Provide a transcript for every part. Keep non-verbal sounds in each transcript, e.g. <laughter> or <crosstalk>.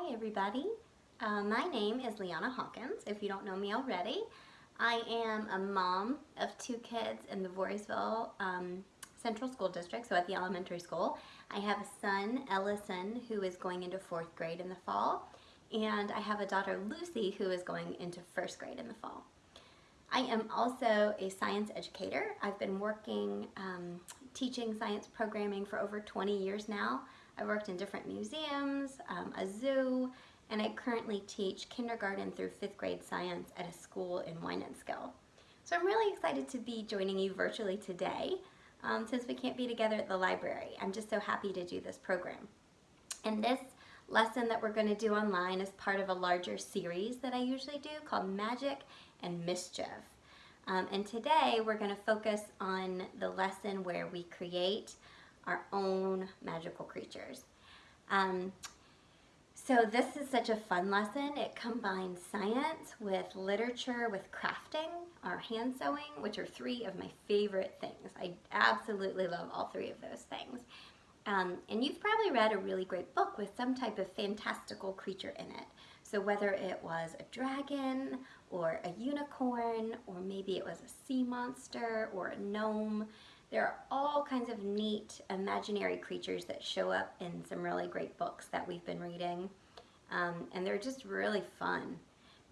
Hi everybody. Uh, my name is Leanna Hawkins, if you don't know me already. I am a mom of two kids in the Voorheesville um, Central School District, so at the elementary school. I have a son, Ellison, who is going into fourth grade in the fall, and I have a daughter, Lucy, who is going into first grade in the fall. I am also a science educator. I've been working um, teaching science programming for over 20 years now. I've worked in different museums, um, a zoo, and I currently teach kindergarten through fifth grade science at a school in Wynantskill. So I'm really excited to be joining you virtually today um, since we can't be together at the library. I'm just so happy to do this program. And this lesson that we're going to do online is part of a larger series that I usually do called Magic and Mischief. Um, and today we're going to focus on the lesson where we create our own magical creatures. Um, so this is such a fun lesson. It combines science with literature, with crafting, our hand sewing, which are three of my favorite things. I absolutely love all three of those things. Um, and you've probably read a really great book with some type of fantastical creature in it. So whether it was a dragon or a unicorn or maybe it was a sea monster or a gnome, there are all kinds of neat imaginary creatures that show up in some really great books that we've been reading. Um, and they're just really fun.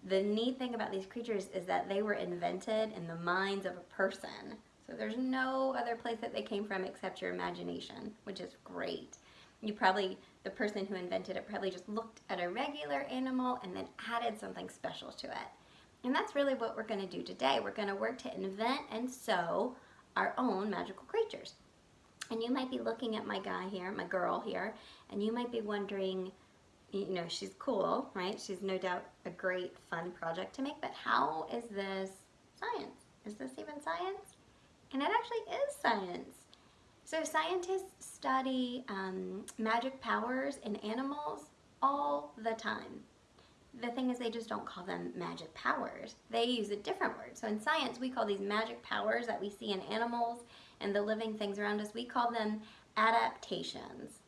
The neat thing about these creatures is that they were invented in the minds of a person. So there's no other place that they came from except your imagination, which is great. You probably, the person who invented it probably just looked at a regular animal and then added something special to it. And that's really what we're going to do today. We're going to work to invent and sew our own magical creatures. And you might be looking at my guy here, my girl here, and you might be wondering, you know, she's cool, right? She's no doubt a great fun project to make, but how is this science? Is this even science? And it actually is science. So scientists study um, magic powers in animals all the time the thing is they just don't call them magic powers. They use a different word. So in science, we call these magic powers that we see in animals and the living things around us, we call them adaptations.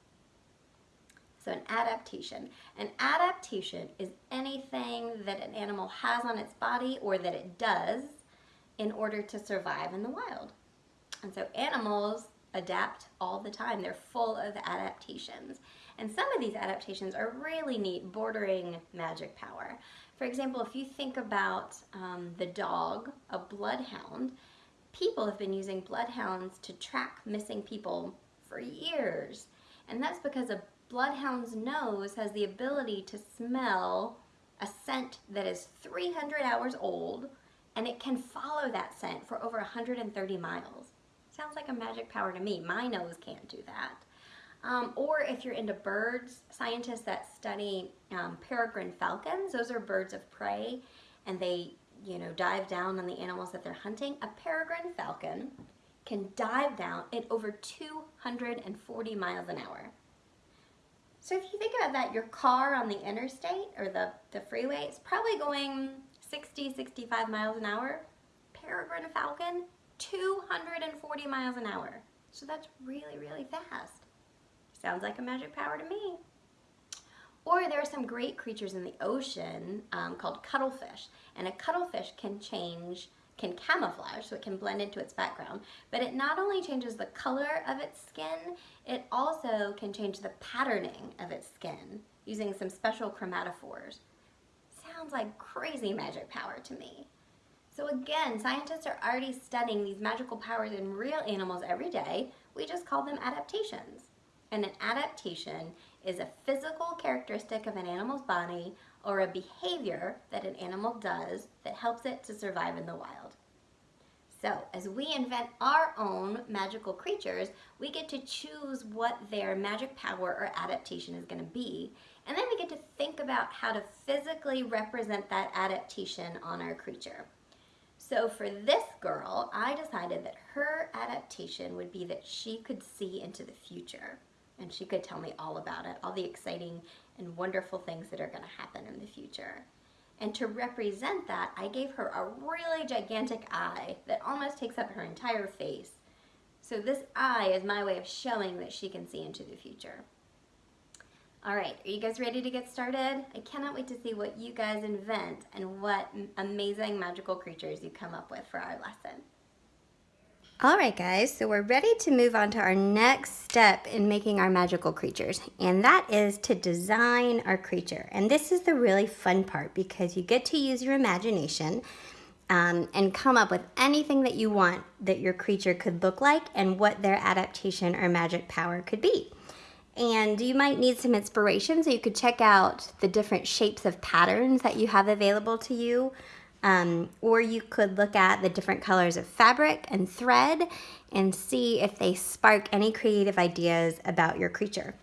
So an adaptation. An adaptation is anything that an animal has on its body or that it does in order to survive in the wild. And so animals adapt all the time. They're full of adaptations. And some of these adaptations are really neat, bordering magic power. For example, if you think about um, the dog, a bloodhound, people have been using bloodhounds to track missing people for years. And that's because a bloodhound's nose has the ability to smell a scent that is 300 hours old and it can follow that scent for over 130 miles. Sounds like a magic power to me. My nose can't do that. Um, or if you're into birds, scientists that study um, peregrine falcons, those are birds of prey, and they, you know, dive down on the animals that they're hunting. A peregrine falcon can dive down at over 240 miles an hour. So if you think about that, your car on the interstate or the, the freeway is probably going 60, 65 miles an hour. Peregrine falcon, 240 miles an hour. So that's really, really fast. Sounds like a magic power to me. Or there are some great creatures in the ocean um, called cuttlefish. And a cuttlefish can change, can camouflage, so it can blend into its background. But it not only changes the color of its skin, it also can change the patterning of its skin using some special chromatophores. Sounds like crazy magic power to me. So again, scientists are already studying these magical powers in real animals every day. We just call them adaptations. And an adaptation is a physical characteristic of an animal's body or a behavior that an animal does that helps it to survive in the wild. So as we invent our own magical creatures, we get to choose what their magic power or adaptation is going to be. And then we get to think about how to physically represent that adaptation on our creature. So for this girl, I decided that her adaptation would be that she could see into the future and she could tell me all about it, all the exciting and wonderful things that are going to happen in the future. And to represent that, I gave her a really gigantic eye that almost takes up her entire face. So this eye is my way of showing that she can see into the future. All right, are you guys ready to get started? I cannot wait to see what you guys invent and what amazing magical creatures you come up with for our lesson. All right, guys, so we're ready to move on to our next step in making our magical creatures, and that is to design our creature. And this is the really fun part because you get to use your imagination um, and come up with anything that you want that your creature could look like and what their adaptation or magic power could be. And you might need some inspiration, so you could check out the different shapes of patterns that you have available to you um, or you could look at the different colors of fabric and thread and see if they spark any creative ideas about your creature.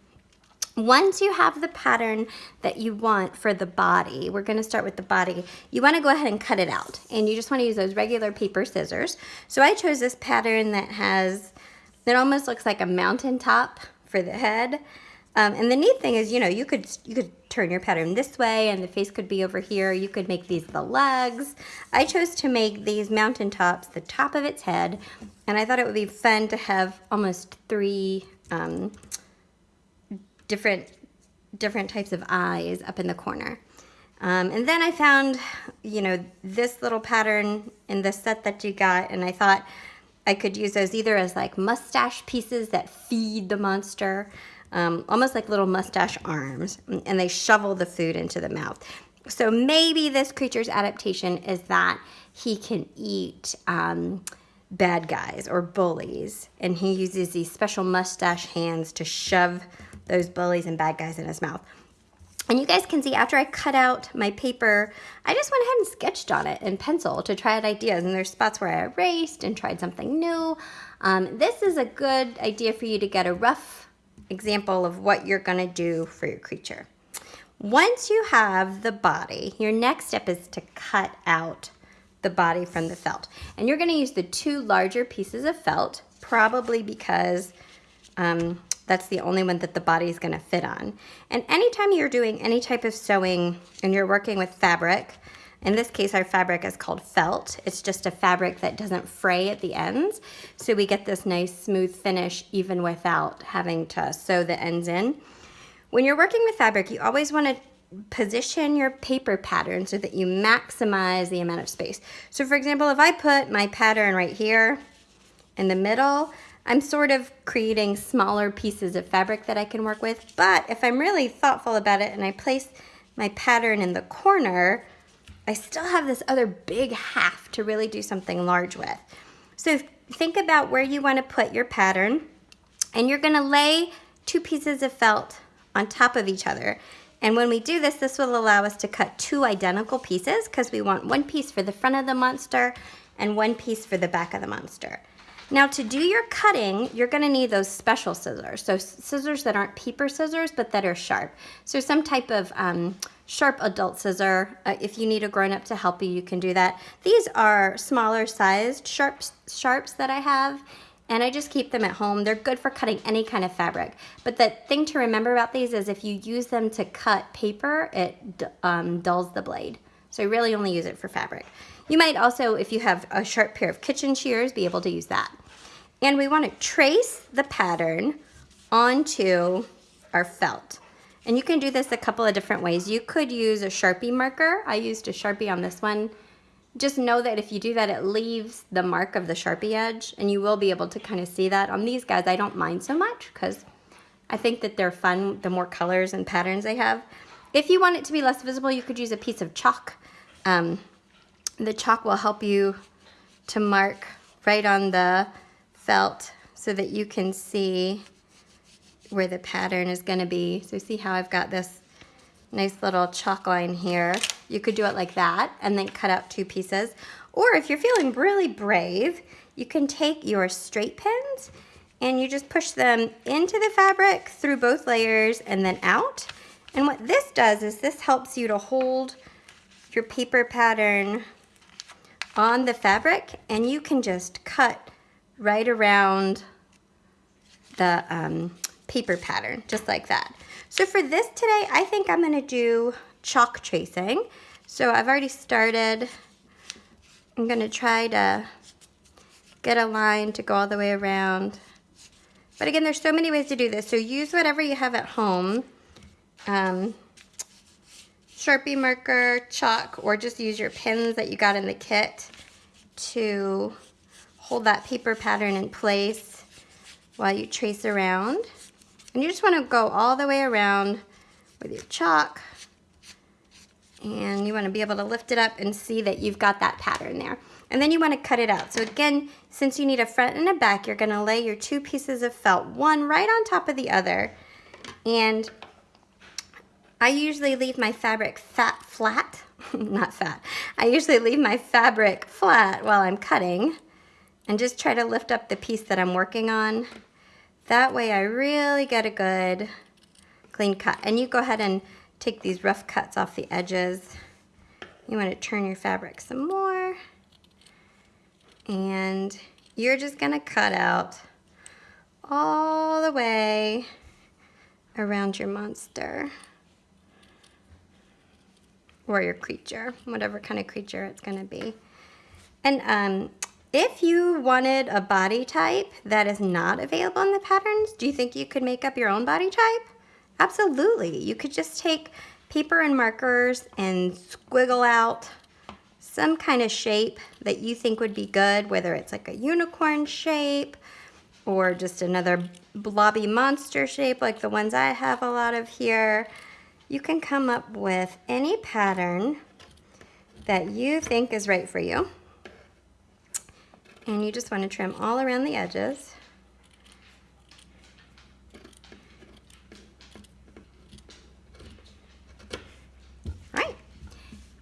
Once you have the pattern that you want for the body, we're gonna start with the body, you wanna go ahead and cut it out. And you just wanna use those regular paper scissors. So I chose this pattern that has, that almost looks like a mountaintop for the head. Um, and the neat thing is, you know, you could you could turn your pattern this way and the face could be over here. You could make these the legs. I chose to make these mountain tops the top of its head. And I thought it would be fun to have almost three um, different, different types of eyes up in the corner. Um, and then I found, you know, this little pattern in the set that you got. And I thought I could use those either as like mustache pieces that feed the monster um, almost like little mustache arms, and they shovel the food into the mouth. So maybe this creature's adaptation is that he can eat um, bad guys or bullies, and he uses these special mustache hands to shove those bullies and bad guys in his mouth. And you guys can see after I cut out my paper, I just went ahead and sketched on it in pencil to try out ideas. And there's spots where I erased and tried something new. Um, this is a good idea for you to get a rough example of what you're going to do for your creature. Once you have the body, your next step is to cut out the body from the felt. And you're going to use the two larger pieces of felt, probably because um, that's the only one that the body is going to fit on. And anytime you're doing any type of sewing and you're working with fabric, in this case, our fabric is called felt. It's just a fabric that doesn't fray at the ends. So we get this nice smooth finish even without having to sew the ends in. When you're working with fabric, you always want to position your paper pattern so that you maximize the amount of space. So for example, if I put my pattern right here in the middle, I'm sort of creating smaller pieces of fabric that I can work with. But if I'm really thoughtful about it and I place my pattern in the corner, I still have this other big half to really do something large with. So think about where you want to put your pattern and you're going to lay two pieces of felt on top of each other. And when we do this, this will allow us to cut two identical pieces because we want one piece for the front of the monster and one piece for the back of the monster. Now to do your cutting, you're gonna need those special scissors. So scissors that aren't paper scissors, but that are sharp. So some type of um, sharp adult scissor. Uh, if you need a grown-up to help you, you can do that. These are smaller sized sharps, sharps that I have and I just keep them at home. They're good for cutting any kind of fabric. But the thing to remember about these is if you use them to cut paper, it um, dulls the blade. So I really only use it for fabric. You might also, if you have a sharp pair of kitchen shears, be able to use that. And we want to trace the pattern onto our felt. And you can do this a couple of different ways. You could use a Sharpie marker. I used a Sharpie on this one. Just know that if you do that, it leaves the mark of the Sharpie edge, and you will be able to kind of see that. On these guys, I don't mind so much because I think that they're fun the more colors and patterns they have. If you want it to be less visible, you could use a piece of chalk. Um, the chalk will help you to mark right on the felt so that you can see where the pattern is going to be. So see how I've got this nice little chalk line here. You could do it like that and then cut out two pieces. Or if you're feeling really brave, you can take your straight pins and you just push them into the fabric through both layers and then out. And what this does is this helps you to hold your paper pattern on the fabric and you can just cut right around the um, paper pattern, just like that. So for this today, I think I'm gonna do chalk tracing. So I've already started. I'm gonna try to get a line to go all the way around. But again, there's so many ways to do this. So use whatever you have at home um, Sharpie marker, chalk, or just use your pins that you got in the kit to hold that paper pattern in place while you trace around. And you just want to go all the way around with your chalk and you want to be able to lift it up and see that you've got that pattern there. And then you want to cut it out. So again, since you need a front and a back, you're going to lay your two pieces of felt, one right on top of the other. And I usually leave my fabric fat flat, <laughs> not fat. I usually leave my fabric flat while I'm cutting and just try to lift up the piece that I'm working on. That way I really get a good clean cut. And you go ahead and take these rough cuts off the edges. You want to turn your fabric some more. And you're just going to cut out all the way around your monster or your creature, whatever kind of creature it's going to be. And um, if you wanted a body type that is not available in the patterns, do you think you could make up your own body type? Absolutely. You could just take paper and markers and squiggle out some kind of shape that you think would be good, whether it's like a unicorn shape or just another blobby monster shape like the ones I have a lot of here. You can come up with any pattern that you think is right for you. And you just want to trim all around the edges.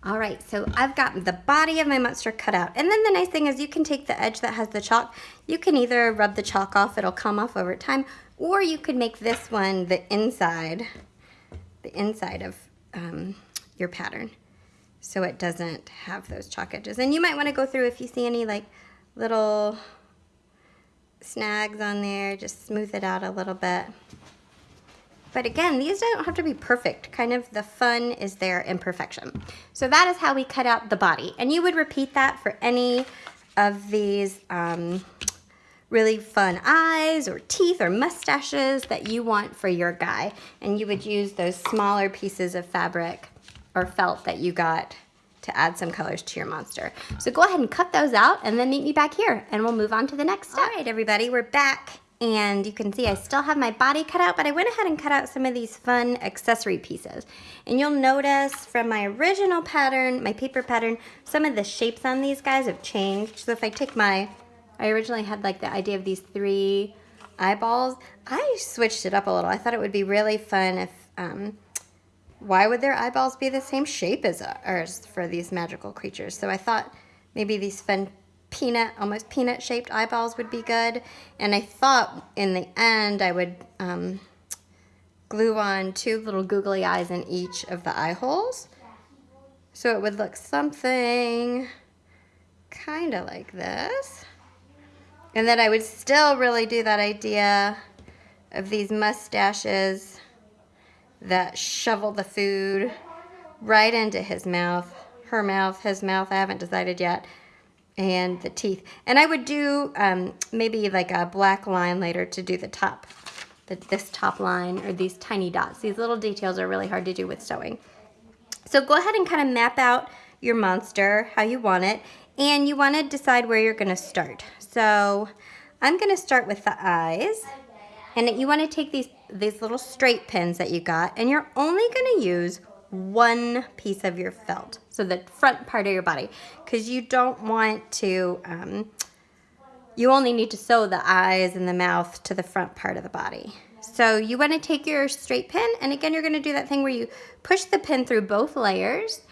All right, so I've got the body of my monster cut out. And then the nice thing is you can take the edge that has the chalk, you can either rub the chalk off, it'll come off over time, or you could make this one the inside, the inside of um, your pattern. So it doesn't have those chalk edges. And you might wanna go through if you see any like little snags on there, just smooth it out a little bit. But again, these don't have to be perfect. Kind of the fun is their imperfection. So that is how we cut out the body. And you would repeat that for any of these um, really fun eyes or teeth or mustaches that you want for your guy. And you would use those smaller pieces of fabric or felt that you got to add some colors to your monster. So go ahead and cut those out and then meet me back here and we'll move on to the next step. All right, everybody, we're back and you can see I still have my body cut out, but I went ahead and cut out some of these fun accessory pieces. And you'll notice from my original pattern, my paper pattern, some of the shapes on these guys have changed. So if I take my, I originally had like the idea of these three eyeballs. I switched it up a little. I thought it would be really fun if, um, why would their eyeballs be the same shape as ours for these magical creatures? So I thought maybe these fun peanut, almost peanut shaped eyeballs would be good. And I thought in the end I would um, glue on two little googly eyes in each of the eye holes. So it would look something kind of like this. And then I would still really do that idea of these mustaches that shovel the food right into his mouth, her mouth, his mouth, I haven't decided yet and the teeth. And I would do um, maybe like a black line later to do the top, the, this top line or these tiny dots. These little details are really hard to do with sewing. So go ahead and kind of map out your monster, how you want it, and you want to decide where you're going to start. So I'm going to start with the eyes. And you want to take these, these little straight pins that you got, and you're only going to use one piece of your felt, so the front part of your body, because you don't want to, um, you only need to sew the eyes and the mouth to the front part of the body. So you want to take your straight pin, and again, you're going to do that thing where you push the pin through both layers,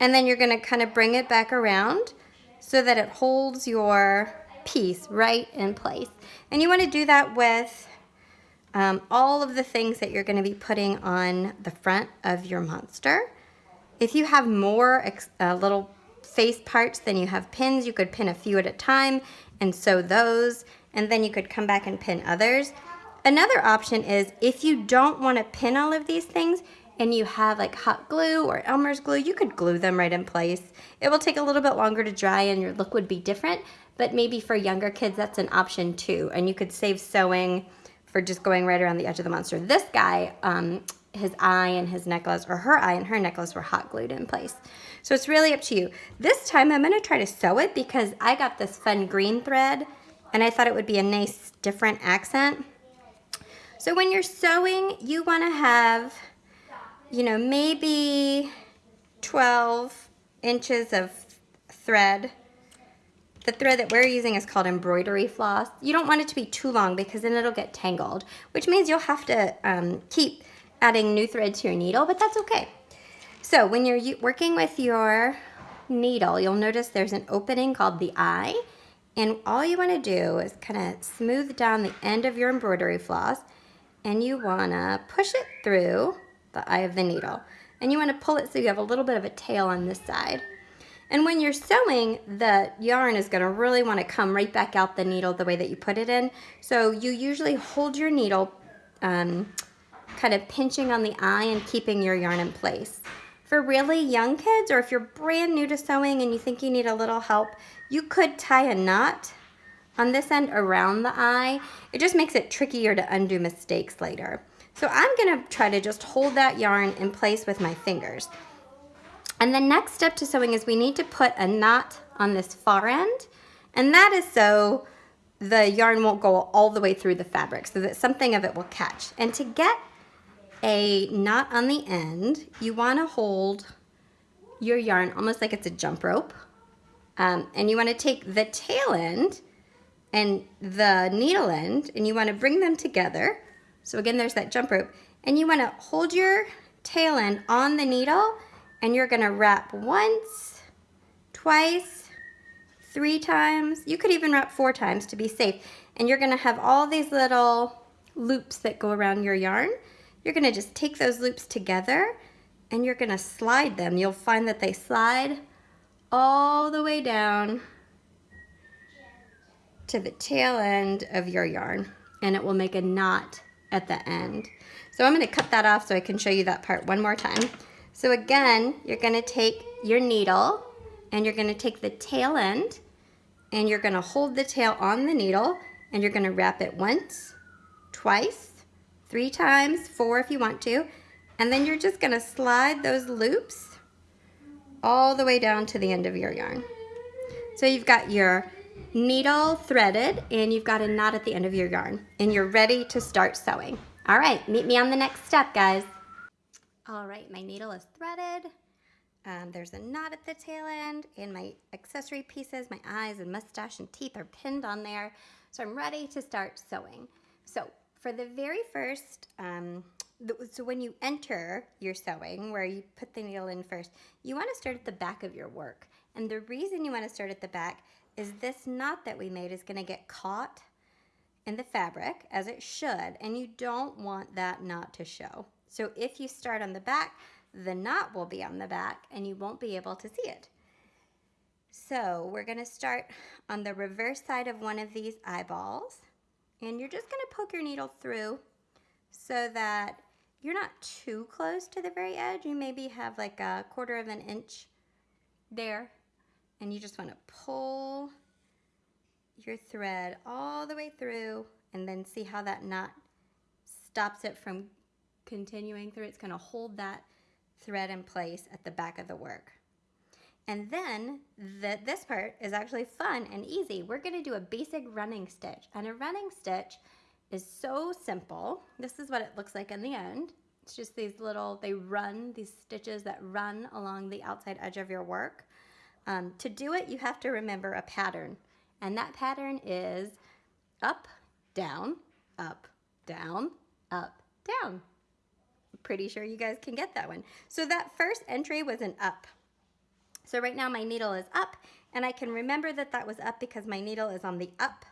and then you're going to kind of bring it back around so that it holds your piece right in place. And you want to do that with um, all of the things that you're going to be putting on the front of your monster. If you have more uh, little face parts than you have pins, you could pin a few at a time and sew those, and then you could come back and pin others. Another option is if you don't want to pin all of these things and you have like hot glue or Elmer's glue, you could glue them right in place. It will take a little bit longer to dry and your look would be different, but maybe for younger kids that's an option too. And you could save sewing for just going right around the edge of the monster. This guy, um, his eye and his necklace or her eye and her necklace were hot glued in place. So it's really up to you. This time I'm gonna try to sew it because I got this fun green thread and I thought it would be a nice different accent. So when you're sewing, you wanna have, you know, maybe 12 inches of thread. The thread that we're using is called embroidery floss. You don't want it to be too long because then it'll get tangled, which means you'll have to um, keep adding new thread to your needle, but that's okay. So when you're working with your needle, you'll notice there's an opening called the eye, and all you wanna do is kind of smooth down the end of your embroidery floss, and you wanna push it through the eye of the needle. And you wanna pull it so you have a little bit of a tail on this side. And when you're sewing, the yarn is gonna really wanna come right back out the needle the way that you put it in. So you usually hold your needle um, kind of pinching on the eye and keeping your yarn in place. For really young kids, or if you're brand new to sewing and you think you need a little help, you could tie a knot on this end around the eye. It just makes it trickier to undo mistakes later. So I'm gonna try to just hold that yarn in place with my fingers. And the next step to sewing is we need to put a knot on this far end. And that is so the yarn won't go all the way through the fabric so that something of it will catch. And to get a knot on the end, you want to hold your yarn almost like it's a jump rope. Um, and you want to take the tail end and the needle end and you want to bring them together. So again, there's that jump rope. And you want to hold your tail end on the needle and you're to wrap once, twice, three times. You could even wrap four times to be safe. And you're to have all these little loops that go around your yarn. You're gonna just take those loops together and you're gonna slide them. You'll find that they slide all the way down to the tail end of your yarn and it will make a knot at the end. So I'm gonna cut that off so I can show you that part one more time. So again, you're gonna take your needle and you're gonna take the tail end and you're gonna hold the tail on the needle and you're gonna wrap it once, twice, three times, four if you want to, and then you're just gonna slide those loops all the way down to the end of your yarn. So you've got your needle threaded and you've got a knot at the end of your yarn and you're ready to start sewing. All right, meet me on the next step, guys. All right, my needle is threaded. Um, there's a knot at the tail end and my accessory pieces, my eyes and mustache and teeth are pinned on there. So I'm ready to start sewing. So for the very first, um, so when you enter your sewing, where you put the needle in first, you want to start at the back of your work. And the reason you want to start at the back is this knot that we made is going to get caught in the fabric, as it should, and you don't want that knot to show. So if you start on the back, the knot will be on the back and you won't be able to see it. So we're going to start on the reverse side of one of these eyeballs. And you're just gonna poke your needle through so that you're not too close to the very edge. You maybe have like a quarter of an inch there. And you just wanna pull your thread all the way through and then see how that knot stops it from continuing through. It's gonna hold that thread in place at the back of the work. And then the, this part is actually fun and easy. We're gonna do a basic running stitch. And a running stitch is so simple. This is what it looks like in the end. It's just these little, they run, these stitches that run along the outside edge of your work. Um, to do it, you have to remember a pattern. And that pattern is up, down, up, down, up, down. Pretty sure you guys can get that one. So that first entry was an up. So right now my needle is up and I can remember that that was up because my needle is on the up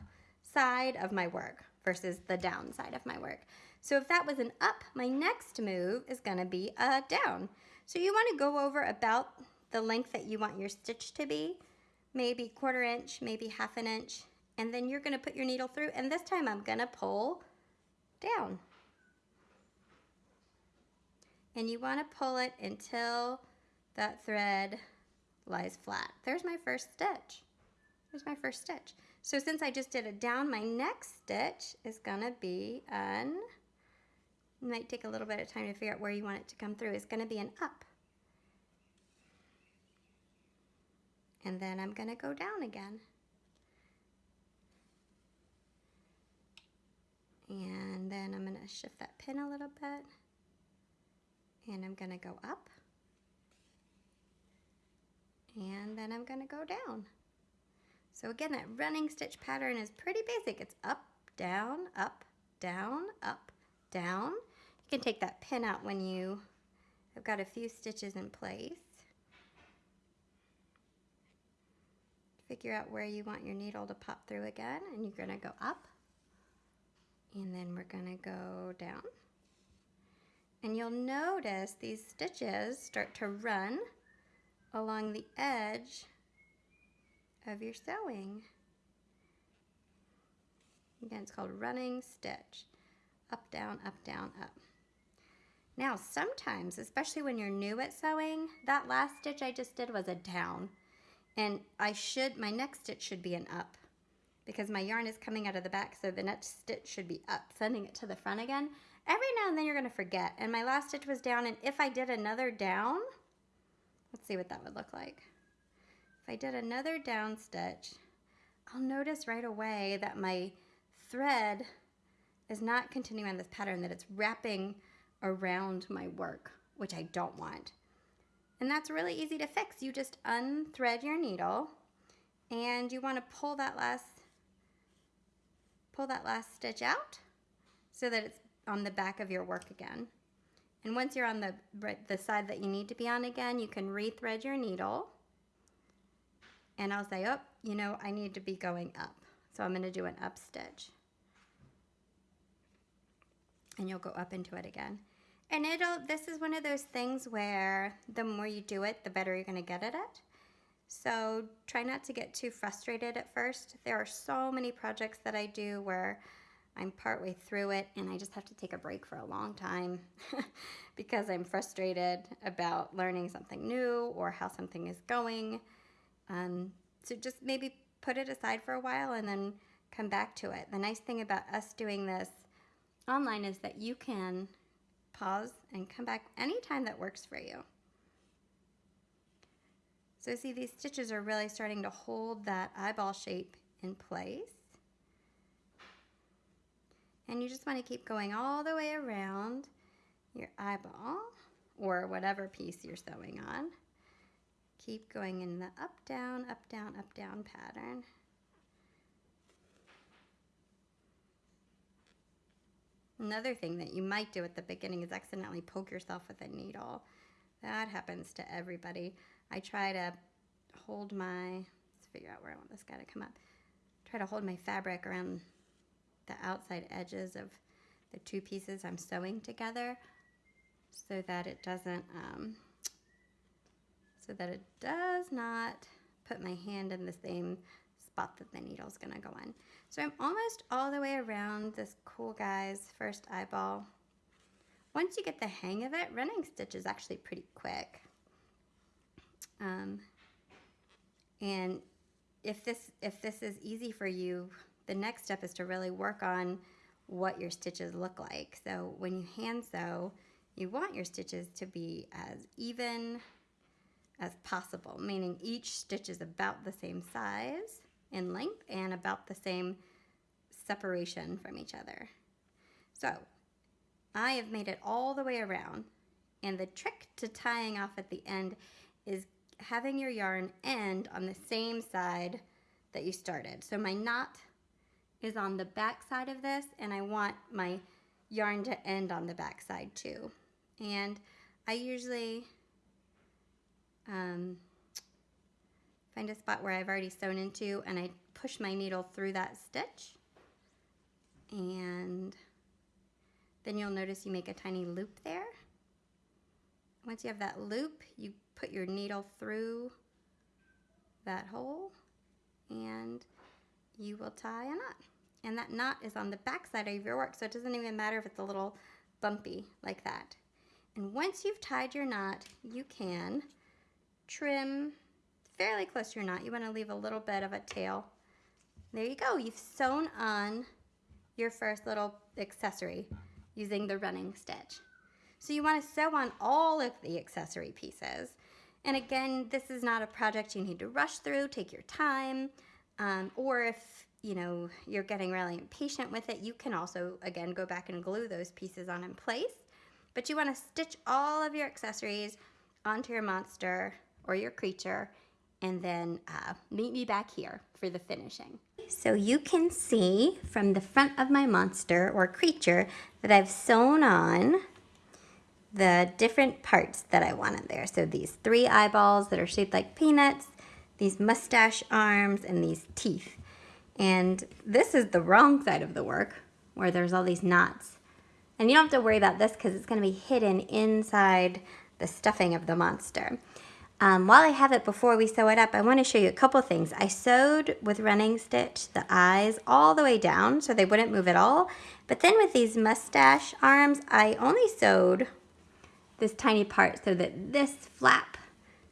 side of my work versus the down side of my work. So if that was an up, my next move is gonna be a down. So you wanna go over about the length that you want your stitch to be, maybe quarter inch, maybe half an inch, and then you're gonna put your needle through, and this time I'm gonna pull down. And you wanna pull it until that thread lies flat. There's my first stitch. There's my first stitch. So since I just did a down, my next stitch is gonna be an might take a little bit of time to figure out where you want it to come through. It's going to be an up. And then I'm going to go down again. And then I'm going to shift that pin a little bit. And I'm to go up. And then I'm to go down. So again, that running stitch pattern is pretty basic. It's up, down, up, down, up, down. You can take that pin out when you have got a few stitches in place. Figure out where you want your needle to pop through again, and you're gonna go up, and then we're gonna go down. And you'll notice these stitches start to run along the edge of your sewing. Again, it's called running stitch. Up, down, up, down, up. Now, sometimes, especially when you're new at sewing, that last stitch I just did was a down. And I should, my next stitch should be an up because my yarn is coming out of the back, so the next stitch should be up, sending it to the front again. Every now and then you're gonna forget. And my last stitch was down, and if I did another down, let's see what that would look like. If I did another down stitch, I'll notice right away that my thread is not continuing on this pattern, that it's wrapping around my work, which I don't want. And that's really easy to fix. You just unthread your needle and you want to pull that last pull that last stitch out so that it's on the back of your work again. And once you're on the, the side that you need to be on again, you can rethread your needle and I'll say, oh, you know, I need to be going up. So I'm going to do an up stitch. And you'll go up into it again. And it'll, this is one of those things where the more you do it, the better you're going to get at it. So try not to get too frustrated at first. There are so many projects that I do where I'm partway through it and I just have to take a break for a long time <laughs> because I'm frustrated about learning something new or how something is going. Um, so just maybe put it aside for a while and then come back to it. The nice thing about us doing this online is that you can pause and come back anytime that works for you. So see these stitches are really starting to hold that eyeball shape in place. And you just want to keep going all the way around your eyeball or whatever piece you're sewing on. Keep going in the up, down, up, down, up, down pattern. Another thing that you might do at the beginning is accidentally poke yourself with a needle. That happens to everybody. I try to hold my, let's figure out where I want this guy to come up. Try to hold my fabric around the outside edges of the two pieces I'm sewing together so that it doesn't um, so that it does not put my hand in the same spot that the needle's gonna go in. So I'm almost all the way around this cool guy's first eyeball. Once you get the hang of it, running stitch is actually pretty quick. Um, and if this, if this is easy for you, the next step is to really work on what your stitches look like. So when you hand sew, you want your stitches to be as even as possible, meaning each stitch is about the same size in length and about the same separation from each other. So I have made it all the way around and the trick to tying off at the end is having your yarn end on the same side that you started. So my knot is on the back side of this and I want my yarn to end on the back side too. And I usually um, find a spot where I've already sewn into and I push my needle through that stitch and then you'll notice you make a tiny loop there. Once you have that loop, you put your needle through that hole and you will tie a knot. And that knot is on the back side of your work, so it doesn't even matter if it's a little bumpy like that. And once you've tied your knot, you can trim fairly close to your knot. You want to leave a little bit of a tail. There you go. You've sewn on your first little accessory using the running stitch. So you want to sew on all of the accessory pieces. And again, this is not a project you need to rush through, take your time. Um, or if, you know, you're getting really impatient with it, you can also, again, go back and glue those pieces on in place. But you want to stitch all of your accessories onto your monster or your creature and then uh, meet me back here for the finishing. So you can see from the front of my monster or creature that I've sewn on the different parts that I wanted there. So these three eyeballs that are shaped like peanuts, these mustache arms, and these teeth. And this is the wrong side of the work where there's all these knots. And you don't have to worry about this because it's going to be hidden inside the stuffing of the monster. Um, while I have it before we sew it up, I want to show you a couple things. I sewed with running stitch the eyes all the way down so they wouldn't move at all. But then with these mustache arms, I only sewed this tiny part so that this flap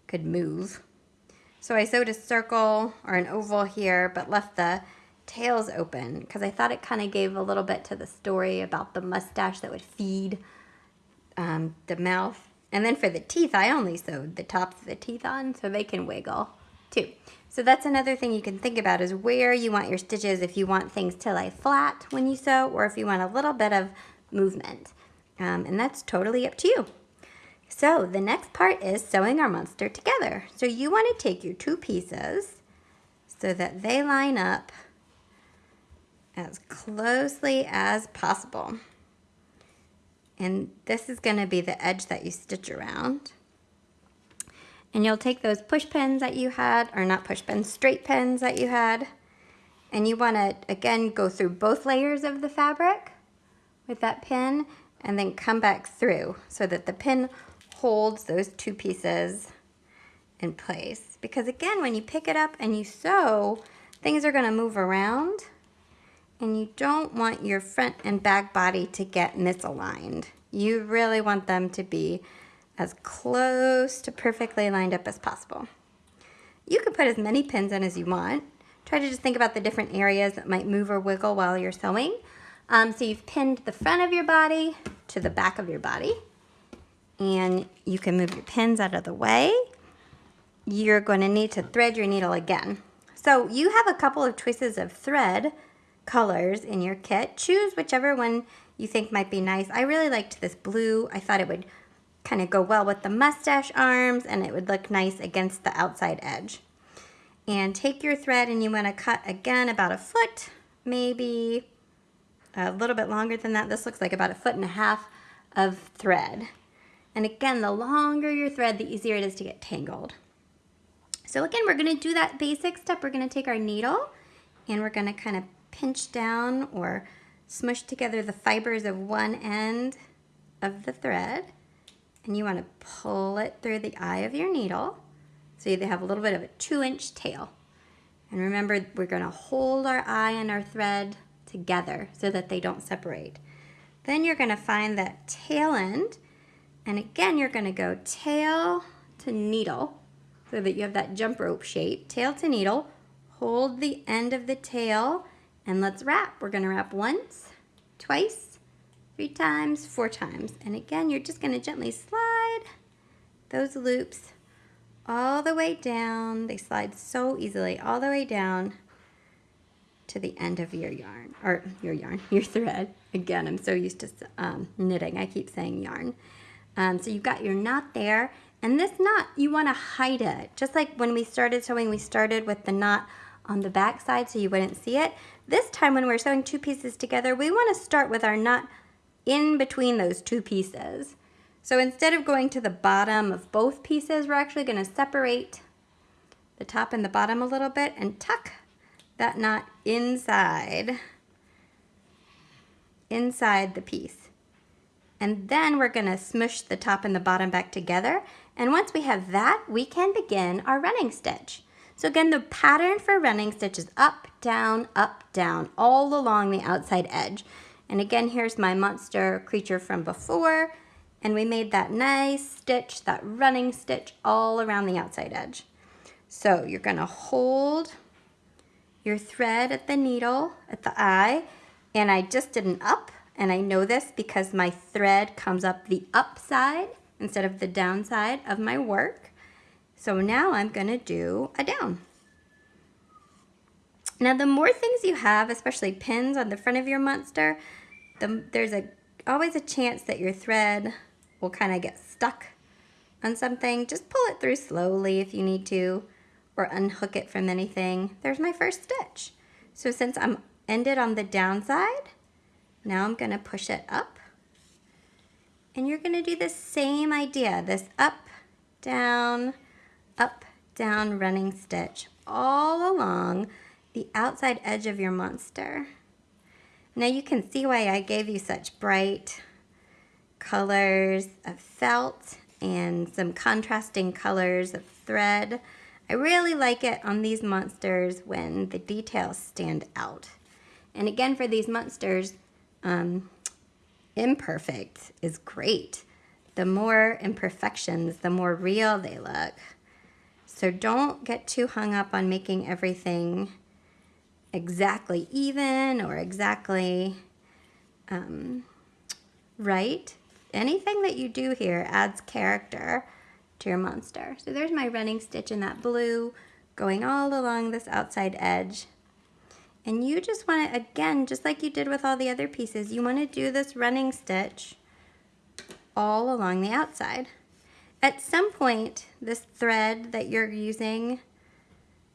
could move. So I sewed a circle or an oval here, but left the tails open because I thought it kind of gave a little bit to the story about the mustache that would feed um, the mouth. And then for the teeth, I only sewed the tops of the teeth on so they can wiggle too. So that's another thing you can think about is where you want your stitches if you want things to lay flat when you sew or if you want a little bit of movement. Um, and that's totally up to you. So the next part is sewing our monster together. So you want to take your two pieces so that they line up as closely as possible. And this is going to be the edge that you stitch around. And you'll take those push pins that you had, or not push pins, straight pins that you had, and you want to, again, go through both layers of the fabric with that pin, and then come back through so that the pin holds those two pieces in place. Because again, when you pick it up and you sew, things are going to move around and you don't want your front and back body to get misaligned. You really want them to be as close to perfectly lined up as possible. You can put as many pins in as you want. Try to just think about the different areas that might move or wiggle while you're sewing. Um, so you've pinned the front of your body to the back of your body. And you can move your pins out of the way. You're going to need to thread your needle again. So you have a couple of choices of thread colors in your kit. Choose whichever one you think might be nice. I really liked this blue. I thought it would kind of go well with the mustache arms and it would look nice against the outside edge. And take your thread and you want to cut again about a foot, maybe a little bit longer than that. This looks like about a foot and a half of thread. And again, the longer your thread, the easier it is to get tangled. So again, we're going to do that basic step. We're going to take our needle and we're going to kind of pinch down or smush together the fibers of one end of the thread and you want to pull it through the eye of your needle so you have a little bit of a two inch tail. And remember, we're going to hold our eye and our thread together so that they don't separate. Then you're going to find that tail end and again, you're going to go tail to needle so that you have that jump rope shape. Tail to needle, hold the end of the tail and let's wrap. We're gonna wrap once, twice, three times, four times. And again, you're just gonna gently slide those loops all the way down. They slide so easily all the way down to the end of your yarn, or your yarn, <laughs> your thread. Again, I'm so used to um, knitting, I keep saying yarn. Um, so you've got your knot there, and this knot, you wanna hide it. Just like when we started sewing, we started with the knot on the back side so you wouldn't see it. This time when we're sewing two pieces together, we want to start with our knot in between those two pieces. So instead of going to the bottom of both pieces, we're actually going to separate the top and the bottom a little bit and tuck that knot inside, inside the piece. And then we're to smush the top and the bottom back together. And once we have that, we can begin our running stitch. So again, the pattern for running stitch is up, down, up, down, all along the outside edge. And again, here's my monster creature from before. And we made that nice stitch, that running stitch all around the outside edge. So you're gonna hold your thread at the needle, at the eye, and I just did an up And I know this because my thread comes up the upside instead of the downside of my work. So now I'm gonna do a down. Now the more things you have, especially pins on the front of your monster, the, there's a always a chance that your thread will kind of get stuck on something. Just pull it through slowly if you need to or unhook it from anything. There's my first stitch. So since I'm ended on the downside, now I'm gonna push it up and you're gonna do the same idea, this up, down, up, down running stitch all along the outside edge of your monster. Now you can see why I gave you such bright colors of felt and some contrasting colors of thread. I really like it on these monsters when the details stand out. And again, for these monsters, um, imperfect is great. The more imperfections, the more real they look. So don't get too hung up on making everything exactly even or exactly um, right. Anything that you do here adds character to your monster. So there's my running stitch in that blue going all along this outside edge. And you just want to, again, just like you did with all the other pieces, you want to do this running stitch all along the outside. At some point, this thread that you're using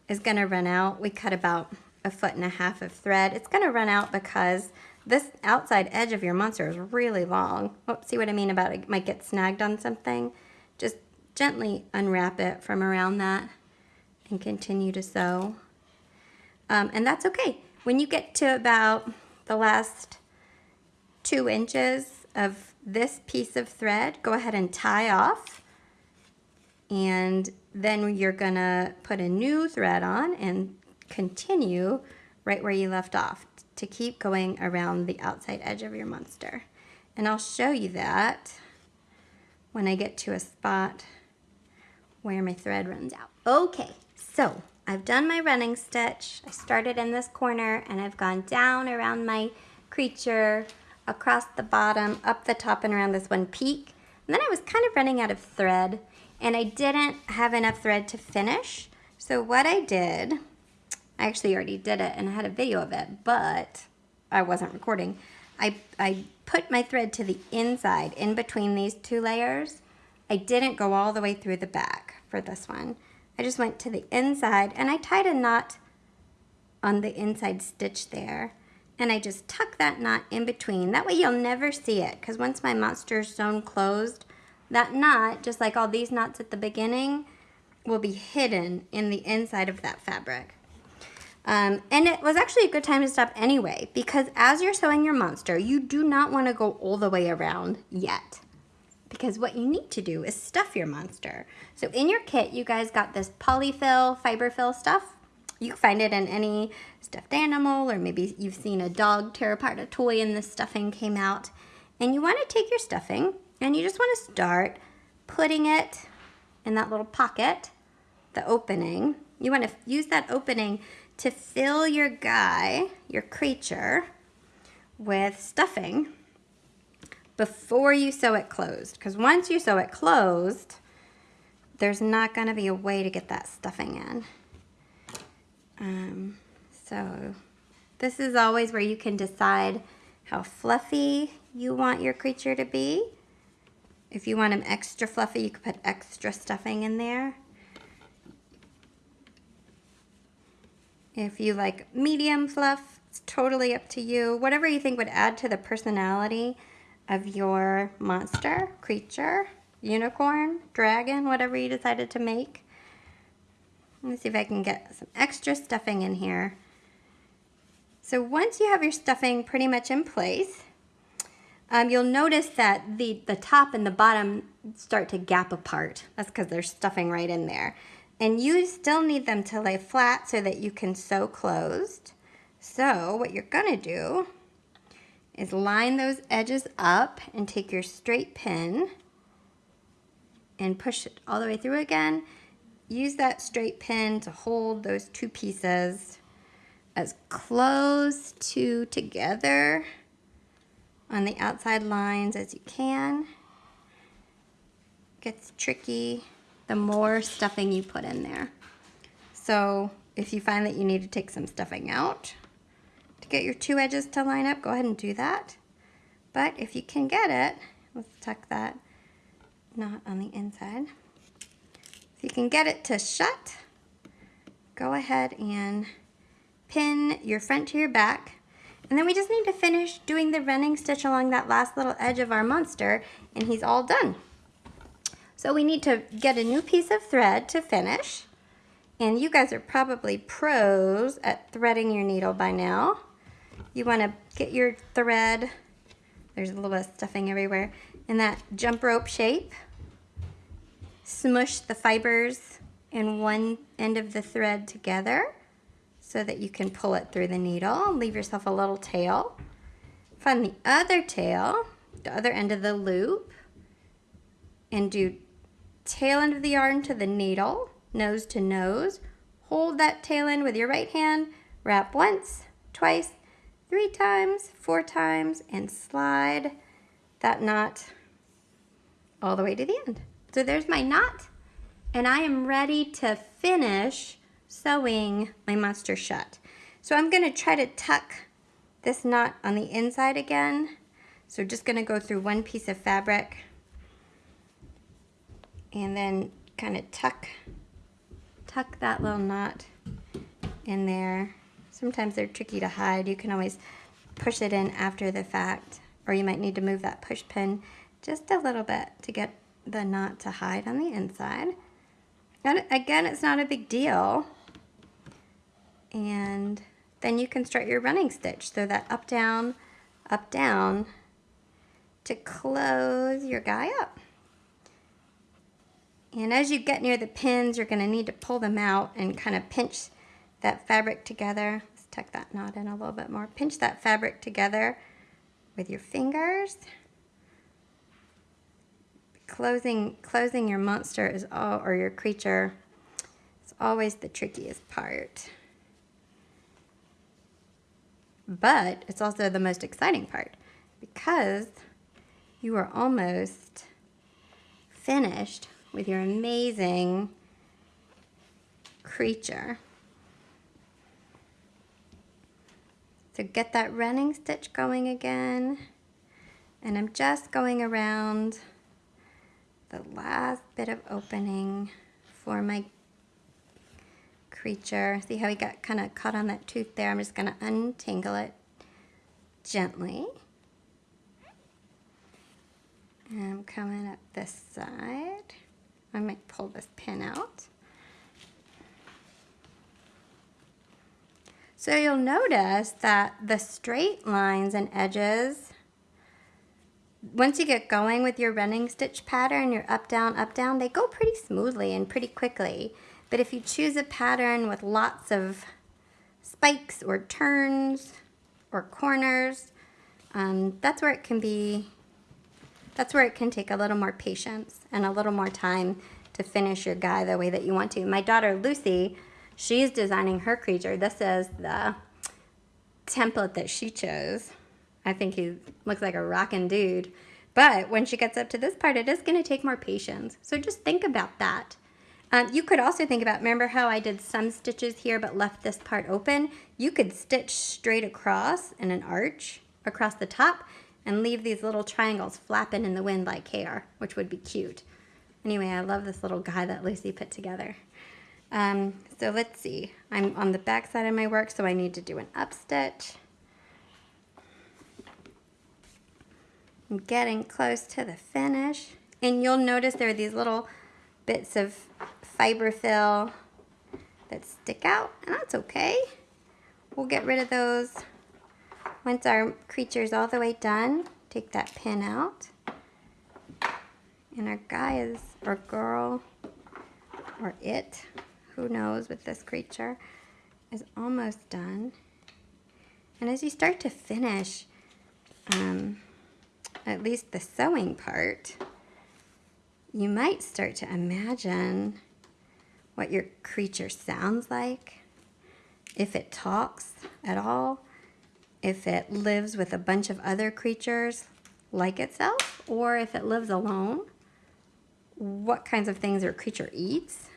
is going to run out. We cut about a foot and a half of thread. It's going to run out because this outside edge of your monster is really long. Oh, see what I mean about it might get snagged on something? Just gently unwrap it from around that and continue to sew. Um, and that's okay. When you get to about the last two inches of this piece of thread, go ahead and tie off. And then you're gonna put a new thread on and continue right where you left off to keep going around the outside edge of your monster. And I'll show you that when I get to a spot where my thread runs out. Okay, so I've done my running stitch. I started in this corner and I've gone down around my creature, across the bottom, up the top and around this one peak. And then I was kind of running out of thread and I didn't have enough thread to finish. So what I did I actually already did it and I had a video of it, but I wasn't recording. I, I put my thread to the inside in between these two layers. I didn't go all the way through the back for this one. I just went to the inside and I tied a knot on the inside stitch there. And I just tuck that knot in between. That way you'll never see it because once my monster is sewn closed, that knot, just like all these knots at the beginning, will be hidden in the inside of that fabric. Um, and it was actually a good time to stop anyway, because as you're sewing your monster, you do not want to go all the way around yet. Because what you need to do is stuff your monster. So in your kit, you guys got this polyfill, fiberfill stuff. You can find it in any stuffed animal, or maybe you've seen a dog tear apart a toy and the stuffing came out. And you want to take your stuffing, and you just want to start putting it in that little pocket, the opening. You want to use that opening to fill your guy, your creature, with stuffing before you sew it closed. Because once you sew it closed, there's not going to be a way to get that stuffing in. Um, so this is always where you can decide how fluffy you want your creature to be. If you want them extra fluffy, you could put extra stuffing in there. If you like medium fluff, it's totally up to you. Whatever you think would add to the personality of your monster, creature, unicorn, dragon, whatever you decided to make. Let me see if I can get some extra stuffing in here. So once you have your stuffing pretty much in place, um, you'll notice that the, the top and the bottom start to gap apart. That's because there's stuffing right in there. And you still need them to lay flat so that you can sew closed. So what you're gonna do is line those edges up and take your straight pin and push it all the way through again. Use that straight pin to hold those two pieces as close to together on the outside lines as you can. Gets tricky the more stuffing you put in there. So if you find that you need to take some stuffing out to get your two edges to line up, go ahead and do that. But if you can get it, let's tuck that knot on the inside. If you can get it to shut, go ahead and pin your front to your back. And then we just need to finish doing the running stitch along that last little edge of our monster and he's all done. So we need to get a new piece of thread to finish. And you guys are probably pros at threading your needle by now. You want to get your thread, there's a little bit of stuffing everywhere, in that jump rope shape. Smush the fibers in one end of the thread together so that you can pull it through the needle. And leave yourself a little tail. Find the other tail, the other end of the loop, and do tail end of the yarn to the needle, nose to nose. Hold that tail end with your right hand, wrap once, twice, three times, four times, and slide that knot all the way to the end. So there's my knot, and I am ready to finish sewing my monster shut. So I'm gonna try to tuck this knot on the inside again. So just gonna go through one piece of fabric and then kind of tuck, tuck that little knot in there. Sometimes they're tricky to hide. You can always push it in after the fact, or you might need to move that push pin just a little bit to get the knot to hide on the inside. And again, it's not a big deal and then you can start your running stitch. So that up, down, up, down to close your guy up. And as you get near the pins, you're gonna need to pull them out and kind of pinch that fabric together. Let's tuck that knot in a little bit more. Pinch that fabric together with your fingers. Closing, closing your monster is all, or your creature, is always the trickiest part but it's also the most exciting part because you are almost finished with your amazing creature. So get that running stitch going again. And I'm just going around the last bit of opening for my creature. See how he got kind of caught on that tooth there? I'm just going to untangle it gently. And I'm coming up this side. I might pull this pin out. So you'll notice that the straight lines and edges, once you get going with your running stitch pattern, your up, down, up, down, they go pretty smoothly and pretty quickly. But if you choose a pattern with lots of spikes or turns or corners, um, that's where it can be, that's where it can take a little more patience and a little more time to finish your guy the way that you want to. My daughter Lucy, she's designing her creature. This is the template that she chose. I think he looks like a rockin' dude. But when she gets up to this part, it is going to take more patience. So just think about that. Um, you could also think about, remember how I did some stitches here but left this part open? You could stitch straight across in an arch across the top and leave these little triangles flapping in the wind like hair, which would be cute. Anyway, I love this little guy that Lucy put together. Um, so let's see. I'm on the back side of my work, so I need to do an up stitch. I'm getting close to the finish. And you'll notice there are these little bits of fiberfill that stick out, and that's okay. We'll get rid of those once our creature is all the way done. Take that pin out. And our guy is, or girl, or it, who knows with this creature, is almost done. And as you start to finish, um, at least the sewing part, you might start to imagine what your creature sounds like, if it talks at all. if it lives with a bunch of other creatures like itself, or if it lives alone, what kinds of things your creature eats,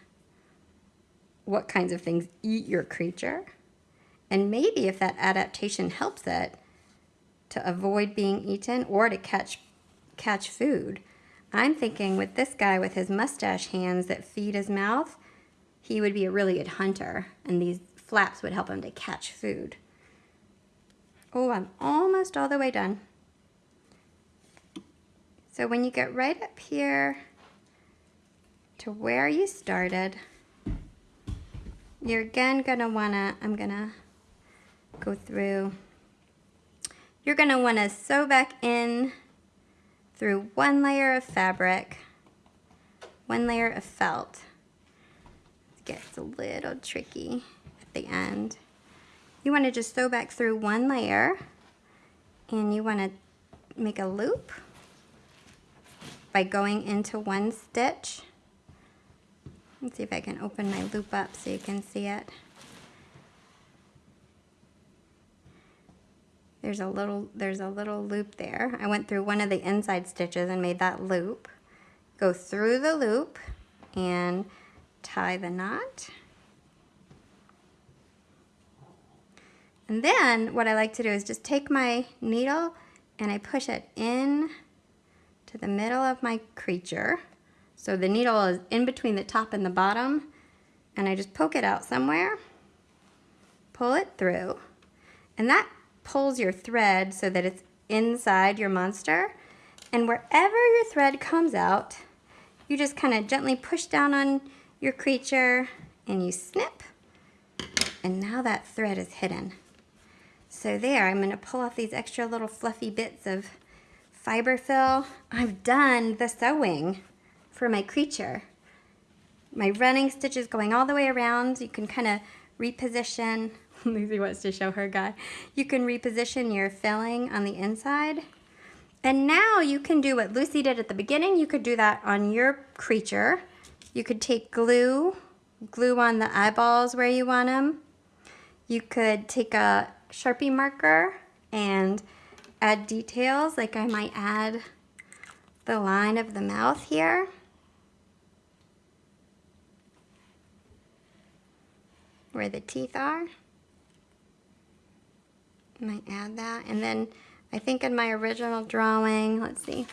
what kinds of things eat your creature, and maybe if that adaptation helps it to avoid being eaten or to catch catch food. I'm thinking with this guy with his mustache hands that feed his mouth, he would be a really good hunter and these flaps would help him to catch food. Oh, I'm almost all the way done. So when you get right up here to where you started, you're again gonna wanna, I'm gonna go through, you're gonna wanna sew back in through one layer of fabric, one layer of felt. It gets a little tricky at the end. You want to just sew back through one layer and you want to make a loop by going into one stitch. Let's see if I can open my loop up so you can see it. There's a little there's a little loop there. I went through one of the inside stitches and made that loop. Go through the loop and tie the knot. And then what I like to do is just take my needle and I push it in to the middle of my creature. So the needle is in between the top and the bottom and I just poke it out somewhere, pull it through, and that pulls your thread so that it's inside your monster. And wherever your thread comes out, you just kind of gently push down on your creature and you snip. And now that thread is hidden. So there, I'm going to pull off these extra little fluffy bits of fiber fill. I've done the sewing for my creature. My running stitches going all the way around. You can kind of reposition. <laughs> Lucy wants to show her guy. You can reposition your filling on the inside. And now you can do what Lucy did at the beginning. You could do that on your creature. You could take glue, glue on the eyeballs where you want them. You could take a Sharpie marker and add details, like I might add the line of the mouth here. Where the teeth are. Might add that. And then I think in my original drawing, let's see,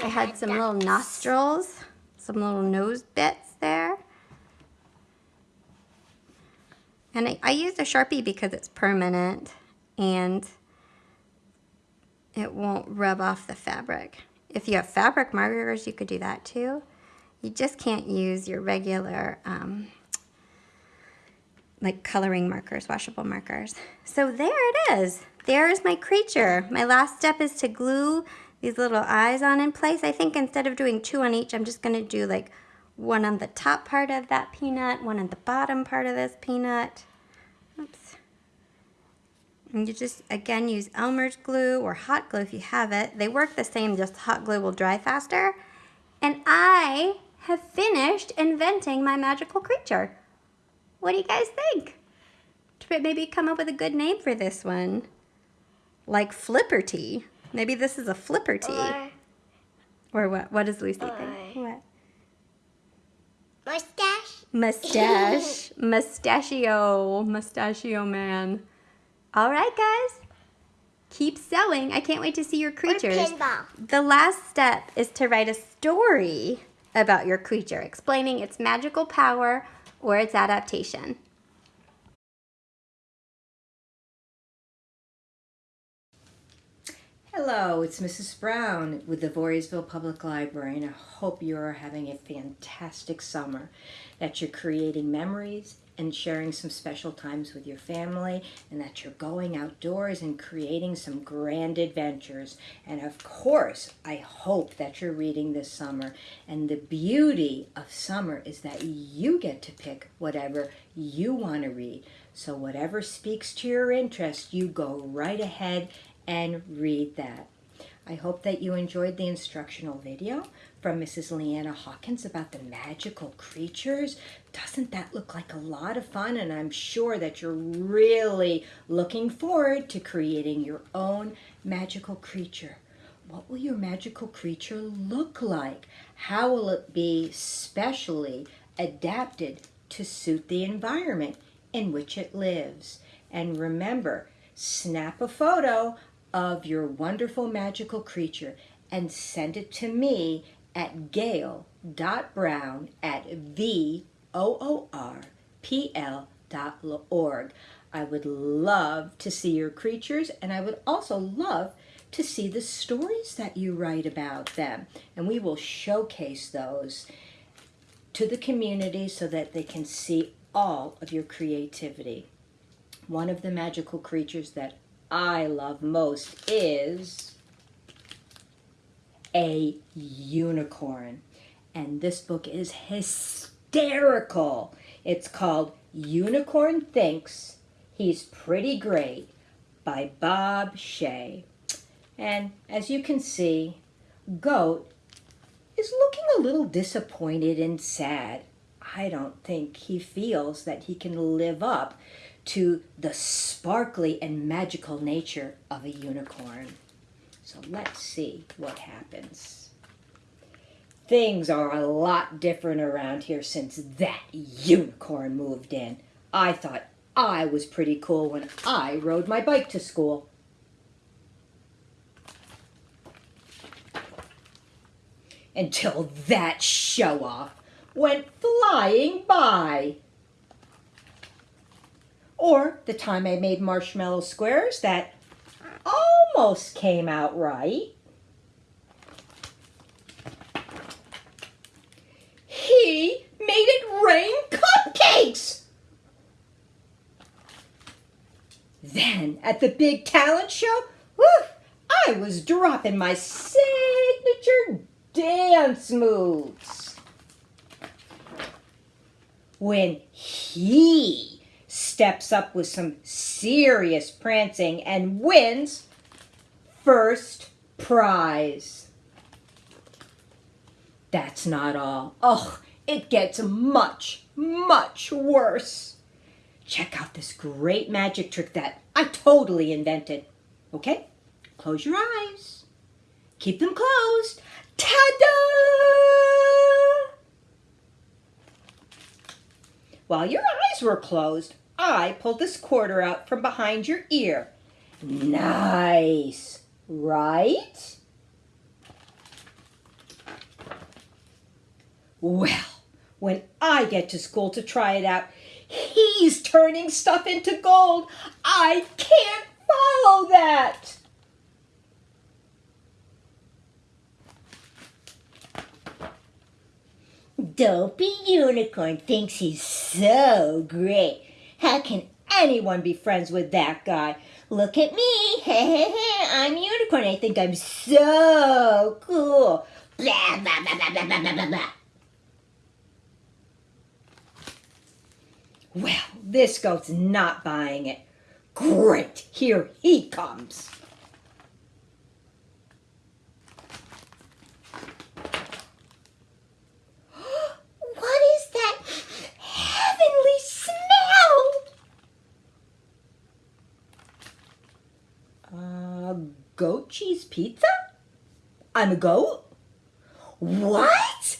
I had some little nostrils, some little nose bits there. And I, I use a Sharpie because it's permanent and it won't rub off the fabric. If you have fabric markers, you could do that too. You just can't use your regular um, like coloring markers, washable markers. So there it is. There's my creature. My last step is to glue these little eyes on in place. I think instead of doing two on each, I'm just gonna do like one on the top part of that peanut, one on the bottom part of this peanut. Oops. And you just, again, use Elmer's glue or hot glue if you have it. They work the same, just hot glue will dry faster. And I have finished inventing my magical creature. What do you guys think? Maybe come up with a good name for this one. Like Flipperty. Maybe this is a Flipperty. Or, or what? What does Lucy think? What? Mustache. Mustache. <laughs> Mustachio. Mustachio man. All right, guys. Keep sewing. I can't wait to see your creatures. The last step is to write a story about your creature, explaining its magical power or its adaptation. Hello, it's Mrs. Brown with the Voorheesville Public Library, and I hope you're having a fantastic summer, that you're creating memories and sharing some special times with your family, and that you're going outdoors and creating some grand adventures. And of course, I hope that you're reading this summer. And the beauty of summer is that you get to pick whatever you want to read. So whatever speaks to your interest, you go right ahead and read that. I hope that you enjoyed the instructional video from Mrs. Leanna Hawkins about the magical creatures. Doesn't that look like a lot of fun? And I'm sure that you're really looking forward to creating your own magical creature. What will your magical creature look like? How will it be specially adapted to suit the environment in which it lives? And remember, snap a photo of your wonderful magical creature and send it to me at gail.brown at voorpl.org. I would love to see your creatures and I would also love to see the stories that you write about them. And we will showcase those to the community so that they can see all of your creativity. One of the magical creatures that I love most is a unicorn. And this book is hysterical. It's called Unicorn Thinks He's Pretty Great by Bob Shea. And as you can see, Goat is looking a little disappointed and sad. I don't think he feels that he can live up to the sparkly and magical nature of a unicorn. So let's see what happens. Things are a lot different around here since that unicorn moved in. I thought I was pretty cool when I rode my bike to school. Until that show-off went flying by. Or the time I made marshmallow squares that almost came out right. He made it rain cupcakes! Then at the big talent show, whew, I was dropping my signature dance moves. When he steps up with some serious prancing and wins first prize. That's not all. Oh, it gets much, much worse. Check out this great magic trick that I totally invented. Okay, close your eyes. Keep them closed. Ta-da! While your eyes were closed, I pulled this quarter out from behind your ear. Nice, right? Well, when I get to school to try it out, he's turning stuff into gold. I can't follow that. Dopey Unicorn thinks he's so great. How can anyone be friends with that guy? Look at me. <laughs> Hey, hey, hey. I'm Unicorn. I think I'm so cool. Blah, blah, blah, blah, blah, blah, blah, blah. Well, this goat's not buying it. Great, here he comes. what is that heavenly smell? Uh, goat cheese pizza? I'm a goat? What?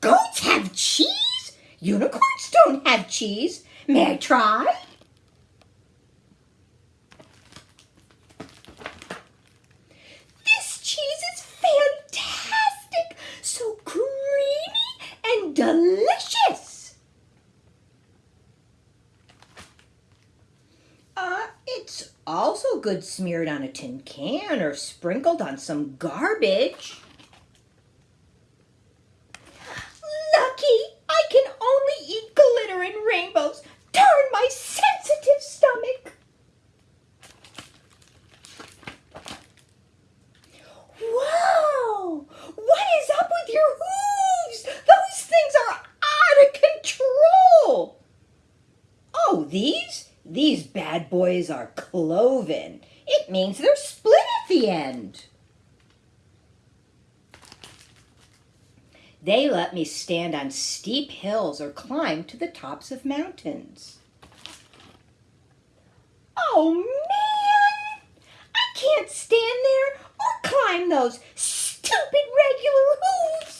Goats have cheese? Unicorns don't have cheese. May I try? This cheese is fantastic! So creamy and delicious! Uh, it's also good smeared on a tin can or sprinkled on some garbage. Lucky I can only eat glitter and rainbows. Darn my sensitive stomach. Whoa! What is up with your hooves? Those things are out of control. Oh, these? These bad boys are cloven. It means they're split at the end. They let me stand on steep hills or climb to the tops of mountains. Oh, man! I can't stand there or climb those stupid regular hooves.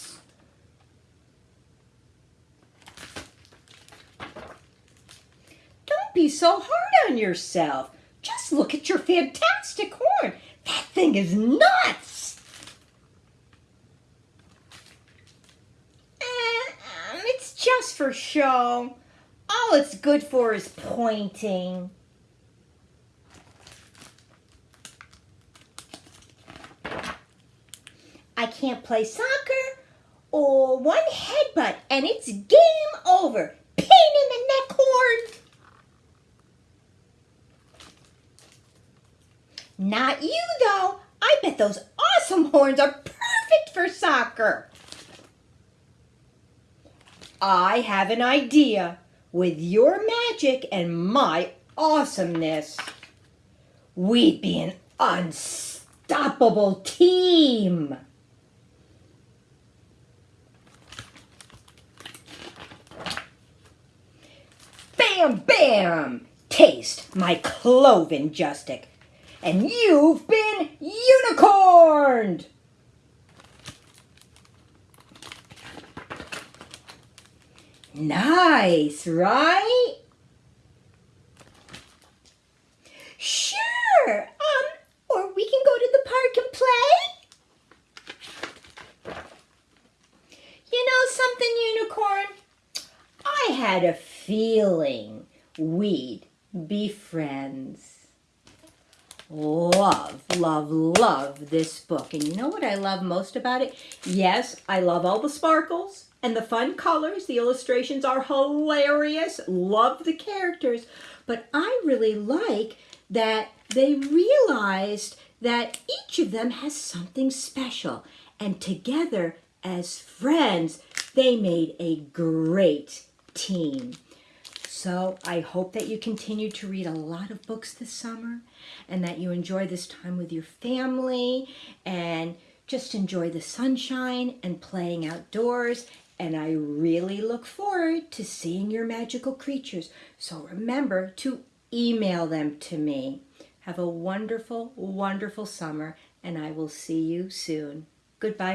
Be so hard on yourself. Just look at your fantastic horn. That thing is nuts. Um, it's just for show. All it's good for is pointing. I can't play soccer or one headbutt and it's game over. Pain in the neck horn. Not you though. I bet those awesome horns are perfect for soccer. I have an idea. With your magic and my awesomeness, we'd be an unstoppable team. Bam, bam! Taste my cloven justic. And you've been unicorned! Nice, right? Sure. Um, or we can go to the park and play. You know something, unicorn? I had a feeling we'd be friends. Love, love, love this book. And you know what I love most about it? Yes, I love all the sparkles and the fun colors. The illustrations are hilarious. Love the characters. But I really like that they realized that each of them has something special. And together, as friends, they made a great team. So I hope that you continue to read a lot of books this summer and that you enjoy this time with your family and just enjoy the sunshine and playing outdoors. And I really look forward to seeing your magical creatures. So remember to email them to me. Have a wonderful, wonderful summer, and I will see you soon. Goodbye.